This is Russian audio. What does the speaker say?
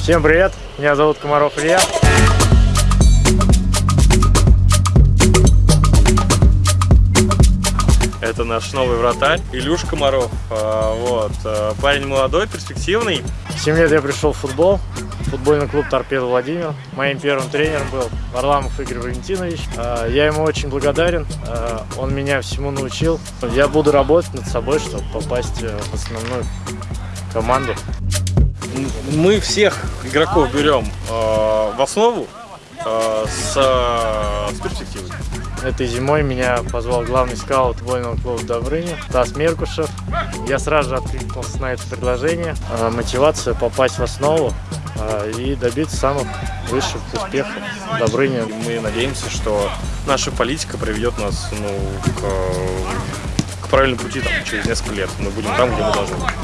Всем привет, меня зовут Комаров Илья. Это наш новый вратарь, Илюш Комаров. А, Вот. а, Парень молодой, перспективный. В 7 лет я пришел в футбол, футбольный клуб «Торпедо Владимир». Моим первым тренером был Варламов Игорь Валентинович. А, Я ему очень благодарен, он меня всему научил. Я буду работать над собой, чтобы попасть э, в основную команду. Мы всех игроков берем а, в основу а, с, а, с перспективой. Этой зимой меня позвал главный скаут футбольного клуба Добрыня, Стас Меркушев. Я сразу же откликнулся на это предложение. А, Мотивация попасть в основу а, и добиться самых высших успехов Добрыня. И мы надеемся, что наша политика приведет нас ну, к, к правильному пути там, через несколько лет. Мы будем там, где мы должны быть.